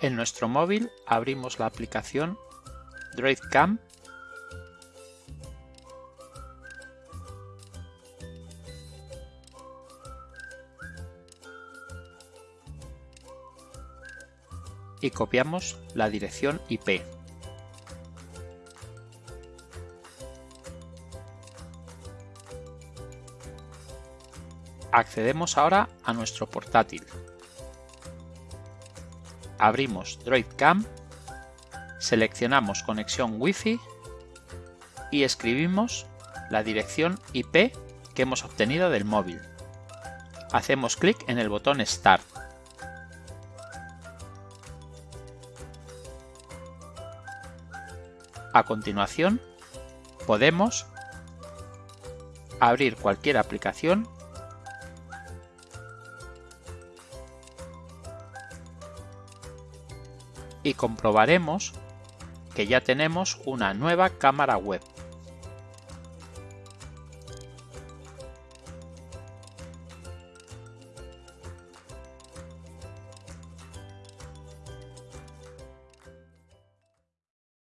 En nuestro móvil abrimos la aplicación DroidCam y copiamos la dirección IP. Accedemos ahora a nuestro portátil. Abrimos DroidCam, seleccionamos conexión Wi-Fi y escribimos la dirección IP que hemos obtenido del móvil. Hacemos clic en el botón Start. A continuación, podemos abrir cualquier aplicación y comprobaremos que ya tenemos una nueva cámara web.